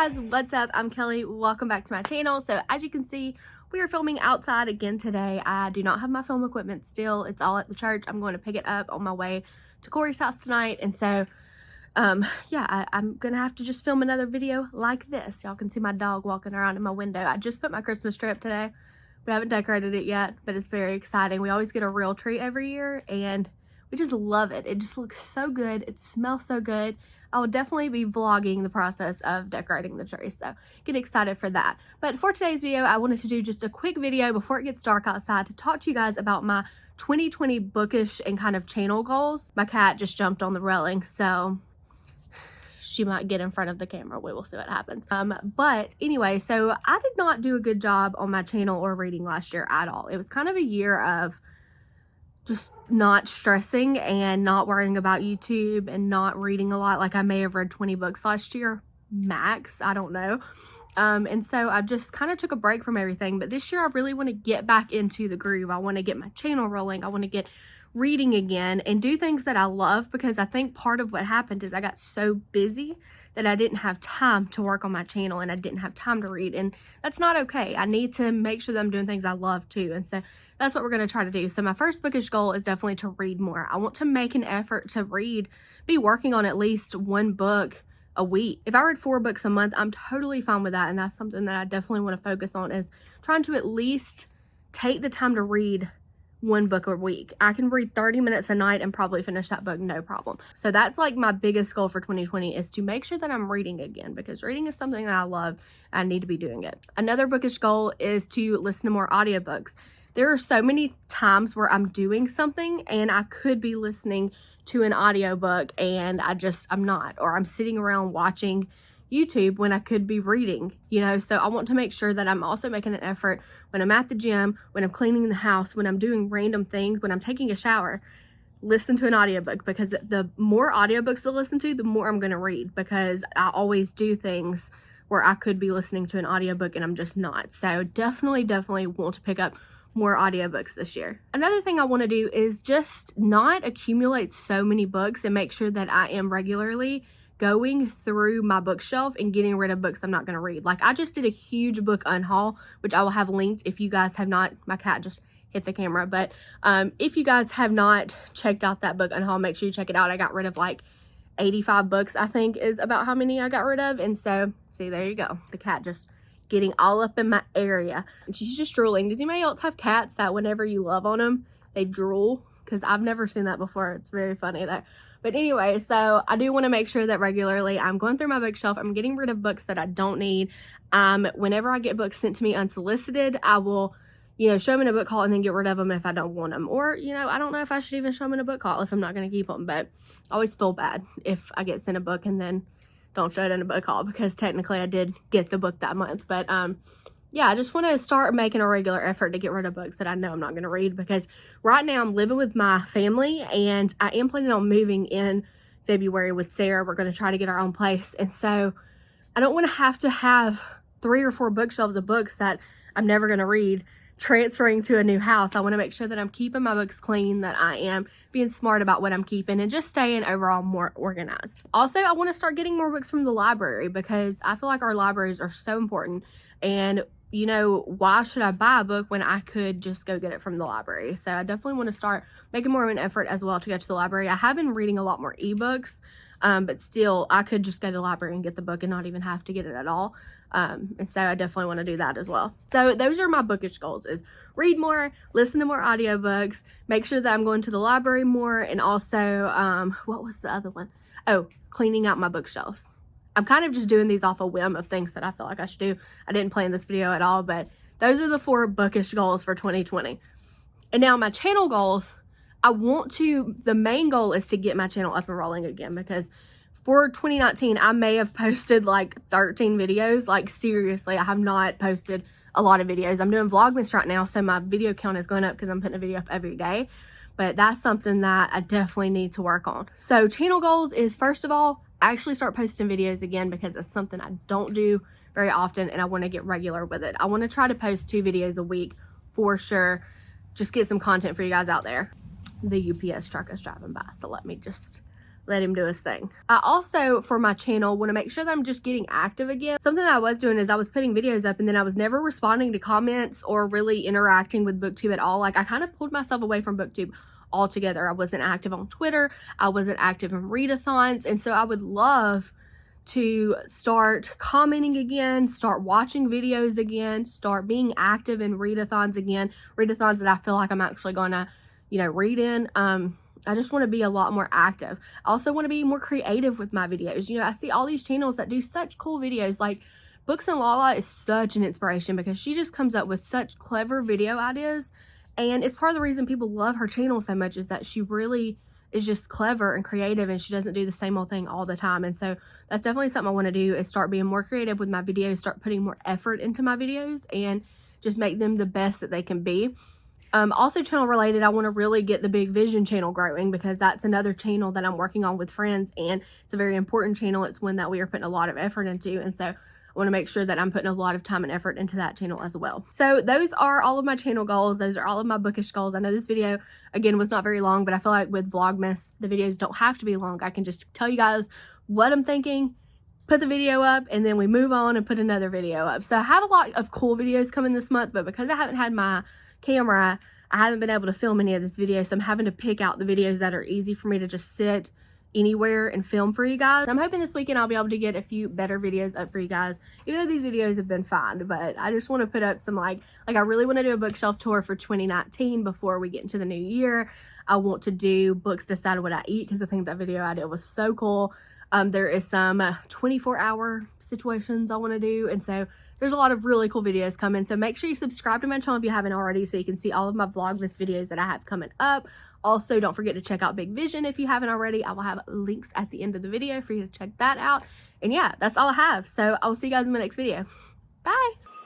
guys, what's up? I'm Kelly. Welcome back to my channel. So as you can see, we are filming outside again today. I do not have my film equipment still. It's all at the church. I'm going to pick it up on my way to Corey's house tonight. And so, um, yeah, I, I'm going to have to just film another video like this. Y'all can see my dog walking around in my window. I just put my Christmas tree up today. We haven't decorated it yet, but it's very exciting. We always get a real tree every year and we just love it. It just looks so good. It smells so good. I will definitely be vlogging the process of decorating the tree, so get excited for that. But for today's video, I wanted to do just a quick video before it gets dark outside to talk to you guys about my 2020 bookish and kind of channel goals. My cat just jumped on the railing, so she might get in front of the camera. We will see what happens. Um, but anyway, so I did not do a good job on my channel or reading last year at all. It was kind of a year of just not stressing and not worrying about YouTube and not reading a lot. Like I may have read 20 books last year, max, I don't know. Um, and so I just kind of took a break from everything. But this year I really want to get back into the groove. I want to get my channel rolling. I want to get reading again and do things that I love because I think part of what happened is I got so busy that I didn't have time to work on my channel and I didn't have time to read and that's not okay. I need to make sure that I'm doing things I love too and so that's what we're going to try to do. So my first bookish goal is definitely to read more. I want to make an effort to read, be working on at least one book a week. If I read four books a month, I'm totally fine with that and that's something that I definitely want to focus on is trying to at least take the time to read one book a week. I can read 30 minutes a night and probably finish that book no problem. So that's like my biggest goal for 2020 is to make sure that I'm reading again because reading is something that I love. I need to be doing it. Another bookish goal is to listen to more audiobooks. There are so many times where I'm doing something and I could be listening to an audiobook and I just, I'm not, or I'm sitting around watching YouTube when I could be reading, you know? So I want to make sure that I'm also making an effort when I'm at the gym, when I'm cleaning the house, when I'm doing random things, when I'm taking a shower, listen to an audiobook because the more audiobooks to listen to, the more I'm going to read because I always do things where I could be listening to an audiobook and I'm just not. So definitely, definitely want to pick up more audiobooks this year. Another thing I want to do is just not accumulate so many books and make sure that I am regularly going through my bookshelf and getting rid of books I'm not going to read. Like I just did a huge book unhaul, which I will have linked if you guys have not, my cat just hit the camera. But um, if you guys have not checked out that book unhaul, make sure you check it out. I got rid of like 85 books, I think is about how many I got rid of. And so, see, there you go. The cat just getting all up in my area. And she's just drooling. Does anybody else have cats that whenever you love on them, they drool? Because I've never seen that before. It's very funny that but anyway, so I do want to make sure that regularly I'm going through my bookshelf. I'm getting rid of books that I don't need. Um, whenever I get books sent to me unsolicited, I will, you know, show them in a book haul and then get rid of them if I don't want them. Or, you know, I don't know if I should even show them in a book haul if I'm not going to keep them. But I always feel bad if I get sent a book and then don't show it in a book haul because technically I did get the book that month. But, um, yeah, I just want to start making a regular effort to get rid of books that I know I'm not going to read because right now I'm living with my family and I am planning on moving in February with Sarah. We're going to try to get our own place. And so I don't want to have to have three or four bookshelves of books that I'm never going to read transferring to a new house. I want to make sure that I'm keeping my books clean, that I am being smart about what I'm keeping and just staying overall more organized. Also, I want to start getting more books from the library because I feel like our libraries are so important and you know, why should I buy a book when I could just go get it from the library? So I definitely want to start making more of an effort as well to go to the library. I have been reading a lot more ebooks, um, but still I could just go to the library and get the book and not even have to get it at all. Um, and so I definitely want to do that as well. So those are my bookish goals is read more, listen to more audiobooks, make sure that I'm going to the library more, and also, um, what was the other one? Oh, cleaning out my bookshelves. I'm kind of just doing these off a whim of things that I feel like I should do. I didn't plan this video at all, but those are the four bookish goals for 2020. And now my channel goals, I want to, the main goal is to get my channel up and rolling again because for 2019, I may have posted like 13 videos. Like seriously, I have not posted a lot of videos. I'm doing Vlogmas right now, so my video count is going up because I'm putting a video up every day. But that's something that I definitely need to work on. So channel goals is first of all, actually start posting videos again because it's something I don't do very often and I want to get regular with it. I want to try to post two videos a week for sure. Just get some content for you guys out there. The UPS truck is driving by, so let me just let him do his thing. I also, for my channel, want to make sure that I'm just getting active again. Something I was doing is I was putting videos up and then I was never responding to comments or really interacting with BookTube at all. Like I kind of pulled myself away from BookTube altogether. I wasn't active on Twitter. I wasn't active in readathons. And so I would love to start commenting again, start watching videos again, start being active in readathons again, readathons that I feel like I'm actually going to, you know, read in. Um, I just want to be a lot more active. I also want to be more creative with my videos. You know, I see all these channels that do such cool videos like Books and Lala is such an inspiration because she just comes up with such clever video ideas. And it's part of the reason people love her channel so much is that she really is just clever and creative and she doesn't do the same old thing all the time. And so that's definitely something I want to do is start being more creative with my videos, start putting more effort into my videos and just make them the best that they can be. Um, also channel related, I want to really get the Big Vision channel growing because that's another channel that I'm working on with friends and it's a very important channel. It's one that we are putting a lot of effort into. And so want to make sure that I'm putting a lot of time and effort into that channel as well. So those are all of my channel goals. Those are all of my bookish goals. I know this video, again, was not very long, but I feel like with Vlogmas, the videos don't have to be long. I can just tell you guys what I'm thinking, put the video up, and then we move on and put another video up. So I have a lot of cool videos coming this month, but because I haven't had my camera, I haven't been able to film any of this video, so I'm having to pick out the videos that are easy for me to just sit anywhere and film for you guys. I'm hoping this weekend I'll be able to get a few better videos up for you guys, even though these videos have been fine, but I just want to put up some like, like I really want to do a bookshelf tour for 2019 before we get into the new year. I want to do books decide what I eat because I think that video I did was so cool. Um, there is some 24 hour situations I want to do. And so there's a lot of really cool videos coming. So make sure you subscribe to my channel if you haven't already so you can see all of my Vlogmas videos that I have coming up. Also, don't forget to check out Big Vision if you haven't already. I will have links at the end of the video for you to check that out. And yeah, that's all I have. So I will see you guys in my next video. Bye.